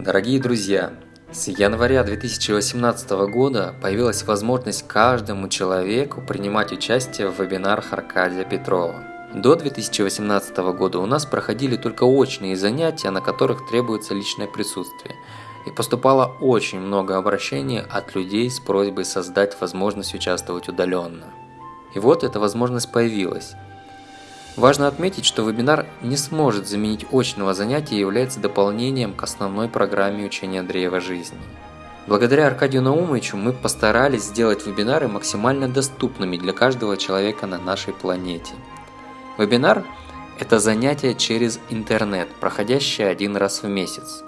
Дорогие друзья, с января 2018 года появилась возможность каждому человеку принимать участие в вебинарах Аркадия Петрова. До 2018 года у нас проходили только очные занятия, на которых требуется личное присутствие. И поступало очень много обращений от людей с просьбой создать возможность участвовать удаленно. И вот эта возможность появилась. Важно отметить, что вебинар не сможет заменить очного занятия и является дополнением к основной программе учения Андреева жизни. Благодаря Аркадию Наумовичу мы постарались сделать вебинары максимально доступными для каждого человека на нашей планете. Вебинар – это занятие через интернет, проходящее один раз в месяц.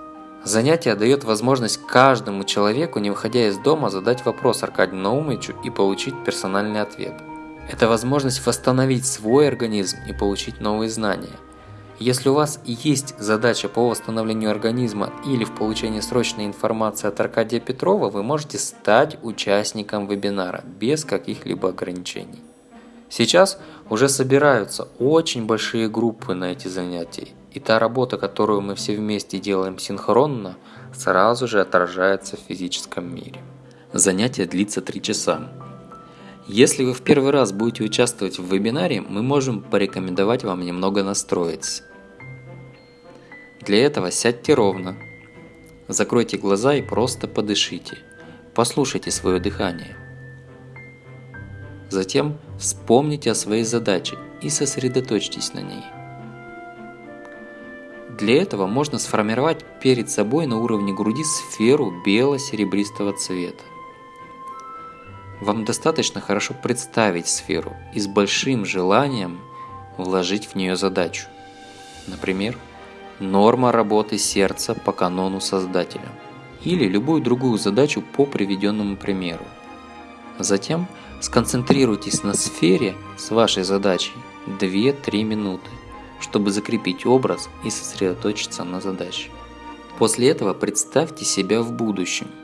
Занятие дает возможность каждому человеку, не выходя из дома, задать вопрос Аркадию Наумовичу и получить персональный ответ – это возможность восстановить свой организм и получить новые знания. Если у вас есть задача по восстановлению организма или в получении срочной информации от Аркадия Петрова, вы можете стать участником вебинара без каких-либо ограничений. Сейчас уже собираются очень большие группы на эти занятия, и та работа, которую мы все вместе делаем синхронно, сразу же отражается в физическом мире. Занятие длится 3 часа. Если вы в первый раз будете участвовать в вебинаре, мы можем порекомендовать вам немного настроиться. Для этого сядьте ровно, закройте глаза и просто подышите. Послушайте свое дыхание. Затем вспомните о своей задаче и сосредоточьтесь на ней. Для этого можно сформировать перед собой на уровне груди сферу бело-серебристого цвета. Вам достаточно хорошо представить сферу и с большим желанием вложить в нее задачу. Например, норма работы сердца по канону Создателя или любую другую задачу по приведенному примеру. Затем сконцентрируйтесь на сфере с вашей задачей 2-3 минуты, чтобы закрепить образ и сосредоточиться на задаче. После этого представьте себя в будущем –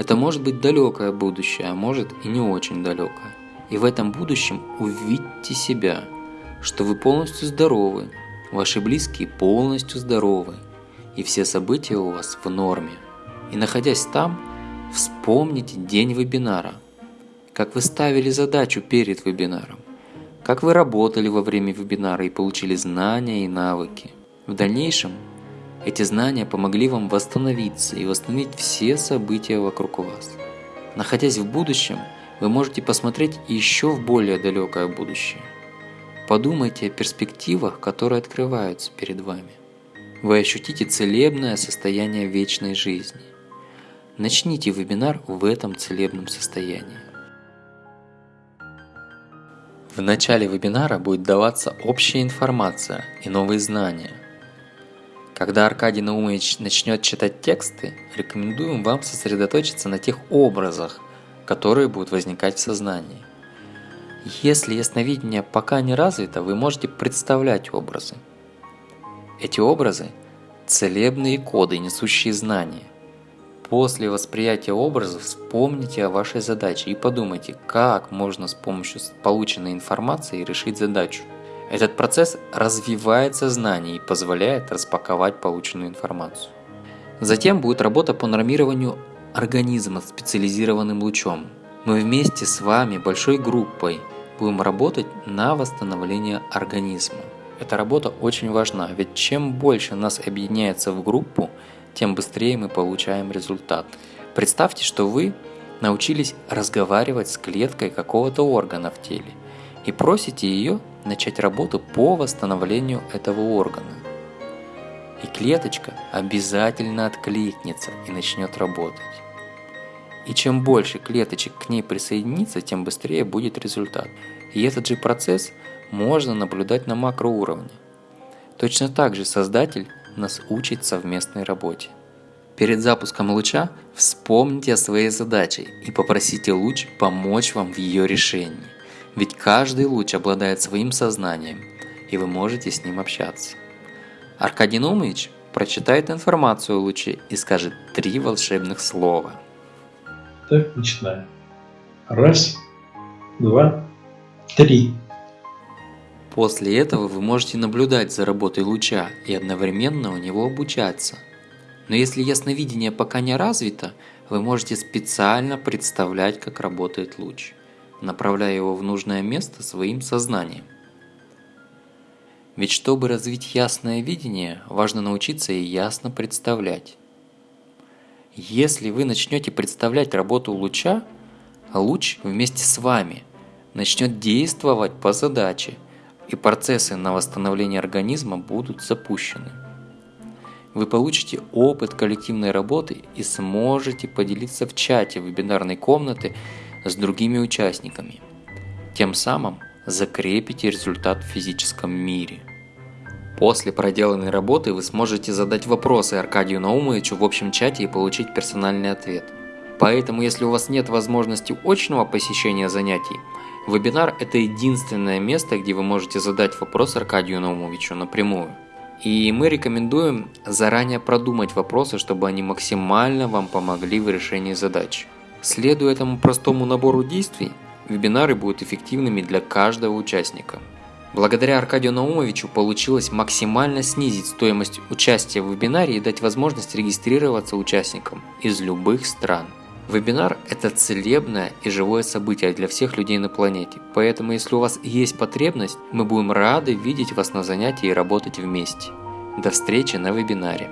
это может быть далекое будущее, а может и не очень далекое. И в этом будущем увидьте себя, что вы полностью здоровы, ваши близкие полностью здоровы, и все события у вас в норме. И находясь там, вспомните день вебинара, как вы ставили задачу перед вебинаром, как вы работали во время вебинара и получили знания и навыки. В дальнейшем эти знания помогли вам восстановиться и восстановить все события вокруг вас. Находясь в будущем, вы можете посмотреть еще в более далекое будущее. Подумайте о перспективах, которые открываются перед вами. Вы ощутите целебное состояние вечной жизни. Начните вебинар в этом целебном состоянии. В начале вебинара будет даваться общая информация и новые знания. Когда Аркадий Наумович начнет читать тексты, рекомендуем вам сосредоточиться на тех образах, которые будут возникать в сознании. Если ясновидение пока не развито, вы можете представлять образы. Эти образы – целебные коды, несущие знания. После восприятия образов вспомните о вашей задаче и подумайте, как можно с помощью полученной информации решить задачу. Этот процесс развивает сознание и позволяет распаковать полученную информацию. Затем будет работа по нормированию организма специализированным лучом. Мы вместе с вами, большой группой, будем работать на восстановление организма. Эта работа очень важна, ведь чем больше нас объединяется в группу, тем быстрее мы получаем результат. Представьте, что вы научились разговаривать с клеткой какого-то органа в теле и просите ее начать работу по восстановлению этого органа. И клеточка обязательно откликнется и начнет работать. И чем больше клеточек к ней присоединится, тем быстрее будет результат. И этот же процесс можно наблюдать на макроуровне. Точно так же Создатель нас учит совместной работе. Перед запуском луча вспомните о своей задаче и попросите луч помочь вам в ее решении. Ведь каждый луч обладает своим сознанием, и вы можете с ним общаться. Аркадий Нумович прочитает информацию о луче и скажет три волшебных слова. Так, начинаем. Раз, два, три. После этого вы можете наблюдать за работой луча и одновременно у него обучаться. Но если ясновидение пока не развито, вы можете специально представлять, как работает луч, направляя его в нужное место своим сознанием. Ведь чтобы развить ясное видение, важно научиться и ясно представлять. Если вы начнете представлять работу луча, луч вместе с вами начнет действовать по задаче, и процессы на восстановление организма будут запущены. Вы получите опыт коллективной работы и сможете поделиться в чате вебинарной комнаты с другими участниками. Тем самым закрепите результат в физическом мире. После проделанной работы вы сможете задать вопросы Аркадию Наумовичу в общем чате и получить персональный ответ. Поэтому, если у вас нет возможности очного посещения занятий, вебинар – это единственное место, где вы можете задать вопрос Аркадию Наумовичу напрямую. И мы рекомендуем заранее продумать вопросы, чтобы они максимально вам помогли в решении задач. Следуя этому простому набору действий, вебинары будут эффективными для каждого участника. Благодаря Аркадию Наумовичу получилось максимально снизить стоимость участия в вебинаре и дать возможность регистрироваться участникам из любых стран. Вебинар – это целебное и живое событие для всех людей на планете, поэтому если у вас есть потребность, мы будем рады видеть вас на занятии и работать вместе. До встречи на вебинаре.